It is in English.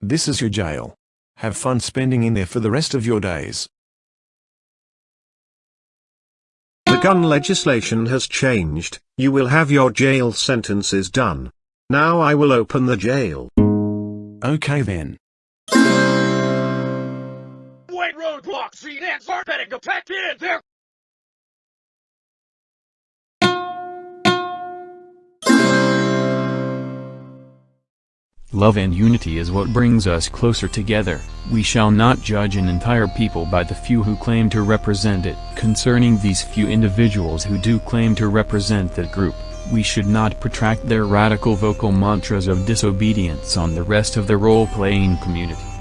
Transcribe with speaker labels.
Speaker 1: This is your jail. Have fun spending in there for the rest of your days.
Speaker 2: The gun legislation has changed, you will have your jail sentences done. Now I will open the jail.
Speaker 1: Okay then.
Speaker 3: White roadblock, see, that's our better go back in there.
Speaker 4: Love and unity is what brings us closer together. We shall not judge an entire people by the few who claim to represent it. Concerning these few individuals who do claim to represent that group, we should not protract their radical vocal mantras of disobedience on the rest of the role-playing community.